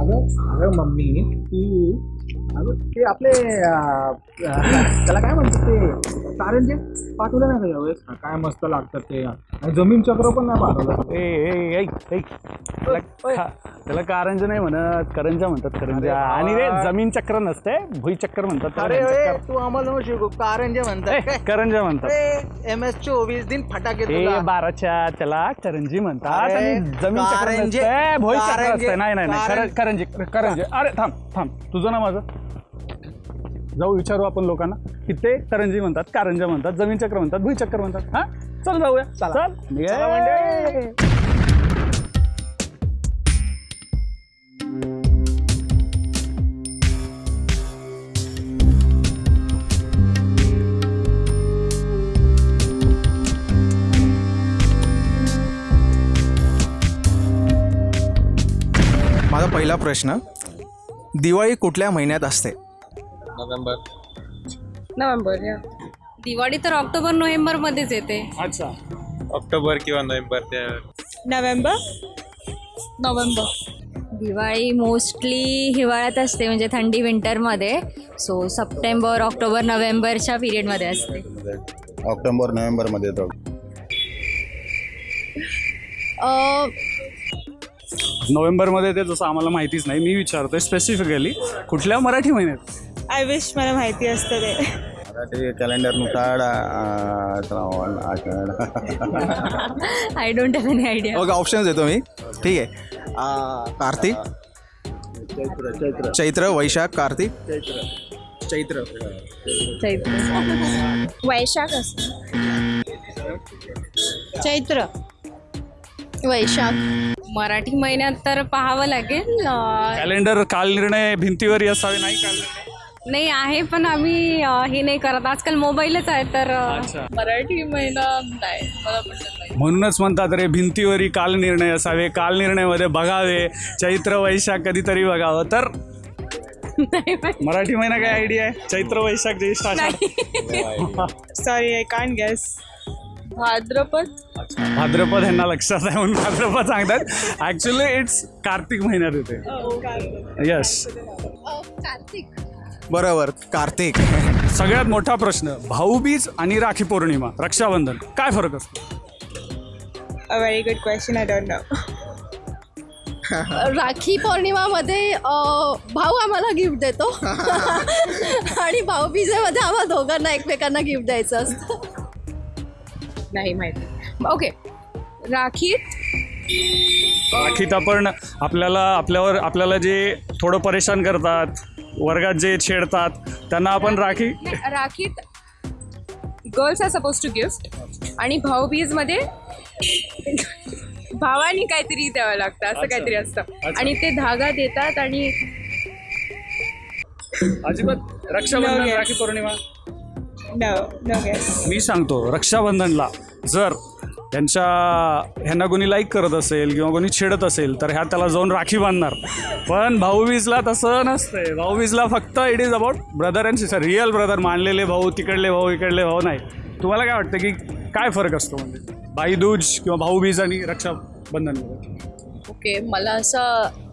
अगं अगं मम्मी ती अगं ते आपले त्याला काय म्हणतात ते कारंजे पाठवलं ना का यावेळेस काय मस्त लागतात ते. आणि जमीन चक्र पण नाही पाठवलं. ए ए ऐक ऐक. त्याला कारंज नाही म्हणत करंजा म्हणतात करंजा. आणि रे जमीन चक्र नसते भुईचक्र म्हणतात. त्याला अरे. ए, तू आम्हाला नको शिकू. कारंजे ए, म्हणतात काय? करंजा म्हणतात. एम एस चोवीस दिन फटाके ए. बाराच्या त्याला करंजी म्हणतात अरे, आणि जमीन चक्र कारंजे- नसते भुईचक्र कारंजे- असते. नाही नाही नाही कारं- कर- करंजी करंजी. अरे थांब थांब. तुझं ना माझं? जाऊ विचारू आपण लोकांना की ते करंजी म्हणतात कारंजा म्हणतात जमीन चक्र म्हणतात भुईचक्र म्हणतात हा चल जाऊया चला. चल. म्हणजे. माझा पहिला प्रश्न दिवाळी कुठल्या महिन्यात असते नोव्हेंबर. नोव्हेंबर या. दिवाळी तर ऑक्टोबर नोव्हेंबर मध्येच येते. अच्छा. ऑक्टोबर किंवा नोव्हेंबर त्या नोव्हेंबर? नोव्हेंबर. दिवाळी मोस्टली हिवाळ्यात असते म्हणजे थंडी विंटरमध्ये. सो सप्टेंबर ऑक्टोबर नोव्हेंबरच्या पिरियडमध्ये असते. ऑक्टोबर नोव्हेंबरमध्ये येतो. नोव्हेंबरमध्ये ते जसं आम्हाला माहितीच नाही. मी विचारतोय स्पेसिफिकली कुठल्या मराठी महिन्यात? आय विश मला माहिती असतं ते. मराठी कॅलेंडरनुसार आषाढ I don't have any idea बघा ऑप्शन्स देतो मी. ठीक आहे. आ, कार्तिक चैत्र चैत्र. चैत्र. वैशाख कार्तिक चैत्र. वैशाख. चैत्र वैशाख मराठी महिन्यात तर पाहावं लागेल. अं, कॅलेंडर कालनिर्णय भिंतीवर असावे नाही काल नाही आहे पण आम्ही अं, हे नाही करत. आजकाल मोबाईलच आहे तर अं, अच्छा. मराठी महिना नाही मला पण नाही म्हणूनच म्हणतात रे भिंतीवरी कालनिर्णय असावे कालनिर्णयमध्ये बघावे. चैत्र वैशाख कधीतरी बघावं. तर मराठी महिना काय आयडिया आहे? चैत्र वैशाख ज्येष्ठ आषाढ. सॉरी आय कांट गेस भाद्रपद? भाद्रपद ह्यांना लक्षात आहे म्हणून भाद्रपद सांगतात. ऍक्च्युली इट्स कार्तिक महिन्यात येते. यस बरोबर कार्तिक. सगळ्यात मोठा प्रश्न भाऊबीज आणि राखी पौर्णिमा रक्षाबंधन काय फरक असतो? A very good question I don't know Rakhi पौर्णिमामध्ये अ, भाऊ आम्हाला गिफ्ट देतो. आणि भाऊबीजेमध्ये आम्हाला दोघांना एकमेकांना गिफ्ट द्यायचं असतं. नाही माहिती. ओके राखीत राखीत आपण आपल्याला आपल्यावर आपल्याला जे थोडं परेशान करतात वर्गात जे छेडतात त्यांना आपण Rakhi राखीत girls are suppose to gift आणि भाऊबीजमध्ये भावानी काहीतरी द्यावं लागतं असं काहीतरी असतं. आणि ते धागा देतात आणि अजिबात Rakshabandhan. Rakhi Pournima? No no guess मी सांगतो रक्षाबंधनला जर त्यांच्या ह्यांना कोणी लाईक करत असेल किंवा कोणी छेडत असेल तर ह्या त्याला जाऊन राखी बांधणार. पण भाऊबीजला तसं नसतंय. भाऊबीजला फक्त it is about brother and sister real brother मानलेले भाऊ तिकडले भाऊ इकडले भाऊ नाही. तुम्हाला काय वाटतं की काय फरक असतो म्हणजे? भाईदूज किंवा भाऊबीज आणि रक्षाबंधनमध्ये ओके मला असा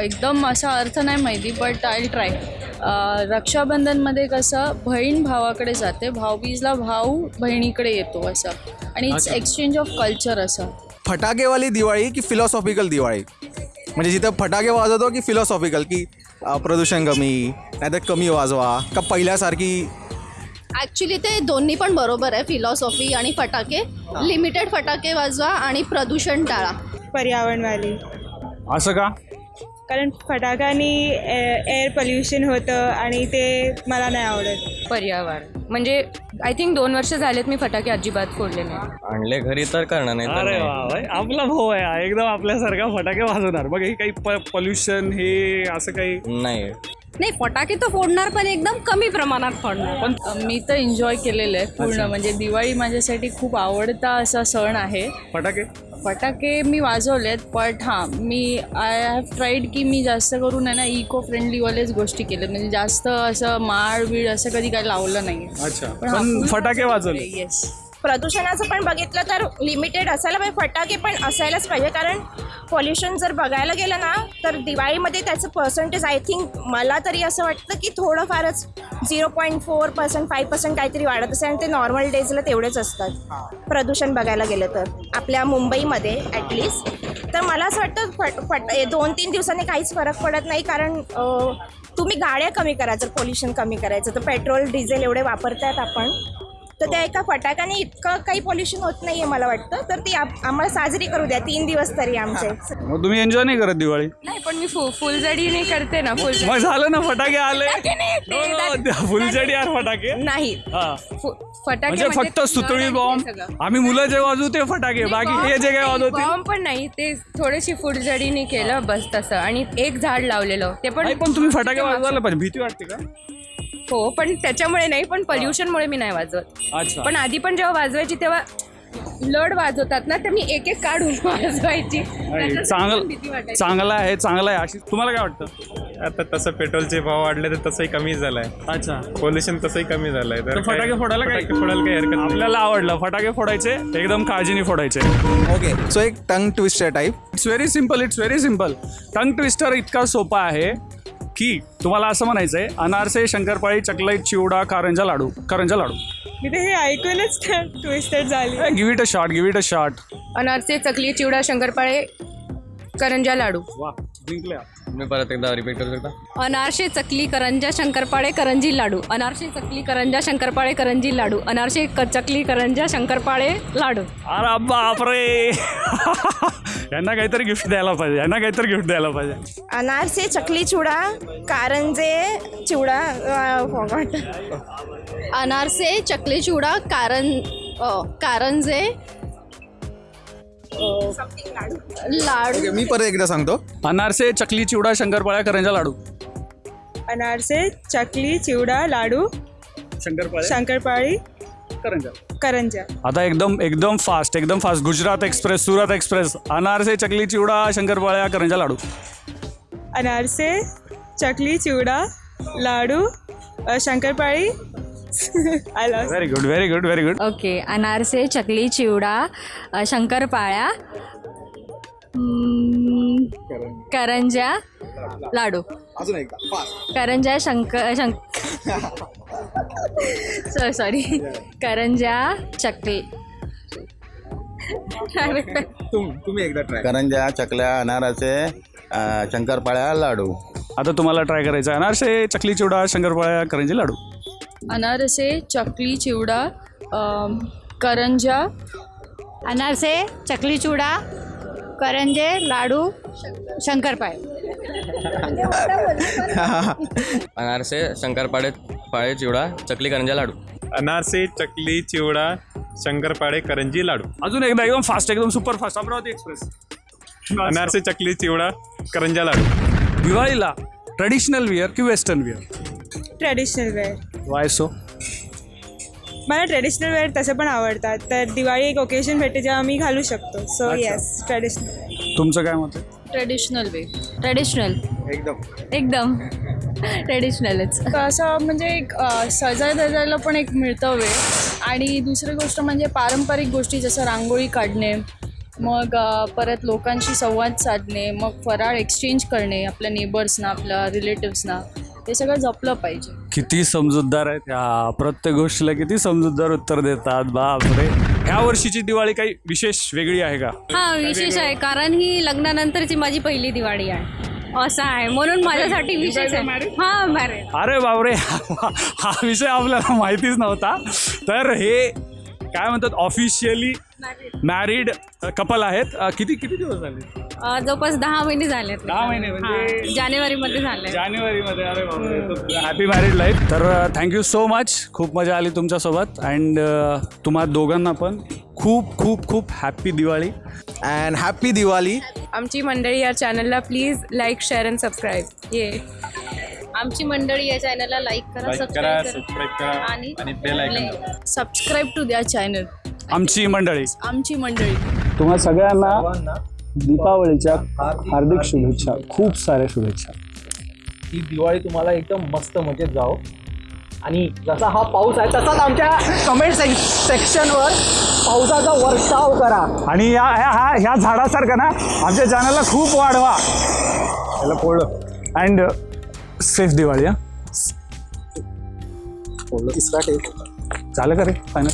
एकदम असा अर्थ नाही माहिती बट आय ट्राय रक्षाबंधनमध्ये कसं बहीण भावाकडे जाते भाऊबीजला भाऊ बहिणीकडे येतो असं. आणि इट्स अच्छा. एक्सचेंज ऑफ कल्चर असं. फटाकेवाली दिवाळी की फिलॉसॉफिकल दिवाळी? म्हणजे जिथं फटाके वाजवतो की फिलॉसॉफिकल की अ, प्रदूषण कमी नाहीतर कमी वाजवा का पहिल्यासारखी? ॲक्च्युली ते दोन्ही पण बरोबर आहे फिलॉसॉफी आणि फटाके. लिमिटेड फटाके वाजवा आणि प्रदूषण टाळा. पर्यावरणवाली. असं का? कारण फटाक्यानी एअर पोल्युशन होतं आणि ते मला नाही आवडत. पर्यावरण. म्हणजे आय थिंक दोन वर्ष झालेत मी फटाके अजिबात फोडले नाही आणले घरी तर करणार नाही तर अरे नाही. वा भाई, आपला भाऊ आहे हा. एकदम आपल्यासारखा फटाके वाजवणार. बघ हे काही पॉल्युशन हे असं काही नाही. नाही फटाके तर फोडणार पण एकदम कमी प्रमाणात फोडणार. पण मी तर एन्जॉय केलेलं आहे पूर्ण. म्हणजे दिवाळी माझ्यासाठी खूप आवडता असा सण आहे. फटाके? फटाके मी वाजवलेत बट हां मी आय हॅव ट्राईड की मी जास्त करून आहे ना इको फ्रेंडलीवालेच गोष्टी केल्यात. म्हणजे जास्त असं माळ बीळ असं कधी काही लावलं नाही अच्छा. पण फटाके वाजवले. येस प्रदूषणाचं पण बघितलं तर लिमिटेड असायला पाहिजे. फटाके पण असायलाच पाहिजे. कारण पॉल्युशन जर बघायला गेलं ना तर दिवाळीमध्ये त्याचं पर्सेंटेज आय थिंक मला तरी असं वाटतं की थोडंफारच zero point four percent five percent काहीतरी वाढत असेल. आणि ते नॉर्मल डेजला तेवढेच असतात. प्रदूषण बघायला गेलं तर. आपल्या मुंबईमध्ये ॲटलिस्ट तर मला असं वाटतं फट फट दोन तीन दिवसांनी काहीच फरक पडत नाही. कारण तुम्ही गाड्या कमी करा जर पोल्युशन कमी करायचं. तर पेट्रोल डिझेल एवढे वापरतात आपण. तर त्या एका फटाक्याने इतकं काही पोल्युशन होत नाही आहे मला वाटतं. तर ती आप- आम्हाला साजरी करू द्या. तीन दिवस तरी आमचे. मग तुम्ही एन्जॉय नाही करत दिवाळी? नाही पण मी फु फुलझडी नाही करते ना फुल मग झालं ना फटाके आले? फटाके नाही, ते No, no, that- फुलझडी यार फटाके? नाही. हा. फु- फटाके म्हणजे फक्त सुतळी बॉम्ब आम्ही मुलं जे वाजवू ते फटाके. बाकी हे जे काय वाजवतील बॉम्ब पण नाही. ते थोडीशी फुलझडीने केलं बस तसं. आणि एक झाड लावलेलं. ते पण नाही पण तुम्ही फटाके वाजवायला पाहिजे. भीती वाटते का? हो पण त्याच्यामुळे नाही पण पोल्युशनमुळे मी नाही वाजवत. अच्छा. पण आधी पण जेव्हा वाजवायची तेव्हा लड वाजवतात ना तर मी एक एक काढून वाजवायची. नाही, भीती चांगलं वाटायची. चांगलं आहे चांगलं आहे. अशी तुम्हाला काय वाटतं? आता तसं पेट्रोलचे भाव वाढले तर तसंही कमी झालंय. अच्छा. पोल्युशन तसंही कमी झालंय. तर फटाके फोडायला काय फटाके फोडायला काही हरकत नाही. आपल्याला आवडलं. फटाके फोडायचे एकदम काळजीने फोडायचे. ओके सो एक tongue twister type it's very simple it's very simple tongue twister इतका सोपा आहे. की तुम्हाला असं म्हणायचंय अनारसे शंकरपाळी चकलाई चिवडा कारंजा लाडू करंजा लाडू. मी तर हे ऐकूनच ट्विस्टेड झाली. Give it a shot give it a shot anarse chakli chivda शंकरपाळे करंजा लाडू. वा जिंकल्या तुम्ही परत एकदा रिपीट करू शकता? अनारसे चकली करंजा शंकरपाळे करंजी लाडू. अनारसे चकली करंजा शंकरपाळे करंजी लाडू. अनारसे क चकली करंजा शंकरपाळे लाडू. अरे बापरे! यांना काहीतरी गिफ्ट द्यायला पाहिजे यांना काहीतरी गिफ्ट द्यायला पाहिजे. अनारसे चकली चिवडा कारंजे चिवडा फॉगॉट अनारसे चकली चिवडा कारन अ, कारंजे लाडू. ओके मी परत एकदा सांगतो. अनारसे चकली चिवडा शंकरपाळ्या करंजा लाडू. अनारसे चकली चिवडा लाडू. शंकरपाळ्या. शंकरपाळी. करंजा. करंजा. आता एकदम एकदम फास्ट एकदम fast Gujarat express Surat express anarse chakli chivda शंकरपाळ्या करंजा लाडू. अनारसे चकली चिवडा लाडू शंकरपाळी. आला very good very good very good okay anarse chakli chivda अ, शंकरपाळ्या हम्म, करंजा लाडू. अजून एकदा फास्ट करंजा शंक शंक सॉरी करंजा चकली. तुम्ही एकदा ट्राय करंजा चकल्या अनाराचे अं, शंकरपाळ्या लाडू. आता तुम्हाला ट्राय करायचं आहे. अनारसे चकली चिवडा शंकरपाळ्या करंजी लाडू. अनारसे चकली चिवडा अम, करंजा. अनारसे चकली चिवडा करंजे लाडू शंकरपाळे. अनारसे शंकरपाळे पाळे चिवडा चकली करंजा लाडू. अनारसे चकली चिवडा शंकरपाळे करंजी लाडू. अजून एकदा एकदम फास्ट एकदम सुपर फास्ट अमरावती एक्सप्रेस अनारसे चकली चिवडा करंजा लाडू. दिवाळीला ट्रेडिशनल विअर की western wear traditional wear why so मला ट्रेडिशनल वेअर तसं पण आवडतात. तर दिवाळी एक ओकेजन भेटते जेव्हा मी घालू शकतो. सो येस ट्रेडिशनल तुमचं काय मत आहे? ट्रेडिशनल वे ट्रेडिशनल एकदम. एकदम. ट्रेडिशनलच. असं म्हणजे एक सजाय धजायला पण एक मिळतं वेळ. आणि दुसरी गोष्ट म्हणजे पारंपरिक गोष्टी जसं रांगोळी काढणे मग परत लोकांशी संवाद साधणे मग फराळ एक्सचेंज करणे आपल्या नेबर्सना आपल्या रिलेटिव्सना हे सगळं जपलं पाहिजे. किती समजूतदार आहेत. ह्या प्रत्येक गोष्टीला किती समजूतदार उत्तर देतात. बापरे! ह्या वर्षीची दिवाळी काही विशेष वेगळी आहे का? हा विशेष आहे. कारण ही लग्नानंतरची माझी पहिली दिवाळी आहे. असं आहे. म्हणून माझ्यासाठी विशेष आहे. हा मॅरेज अरे बापरे. हा विषय आपल्याला माहितीच नव्हता. तर हे काय म्हणतात ऑफिशियली मॅरिड कपल आहेत. किती किती दिवस झाले? जवळपास दहा महिने झाले दहा महिने म्हणजे जानेवारी मध्ये झाले जानेवारीमध्ये. अरे बापरे हॅपी मॅरिड लाईफ तर थँक्यू सो मच खूप मजा आली तुमच्यासोबत. अँड तुम्हा दोघांना पण खूप खूप खूप happy Diwali. And happy Diwali. आमची मंडळी या चॅनलला please like share and subscribe ये. आमची मंडळी या चॅनलला लाईक करा करा सबस्क्राईब करा सबस्क्राईब करा आणि आणि बेल आयकॉन सबस्क्राईब टू द्या चॅनल आमची मंडळी. आमची मंडळी. तुम्हा सगळ्यांना दीपावलीच्या हार्दिक शुभेच्छा. खूप साऱ्या शुभेच्छा. ही दिवाळी तुम्हाला एकदम मस्त मजेत जाओ. आणि जसा हा पाऊस आहे तसाच आमच्या कमेंट सेक्शनवर पावसाचा वर्षाव करा. आणि या ह्या हा ह्या झाडासारखं ना आमच्या चॅनलला खूप वाढवा. याला पोळलं अँड सेफ दिवाळी हा. झालं का रे फायनल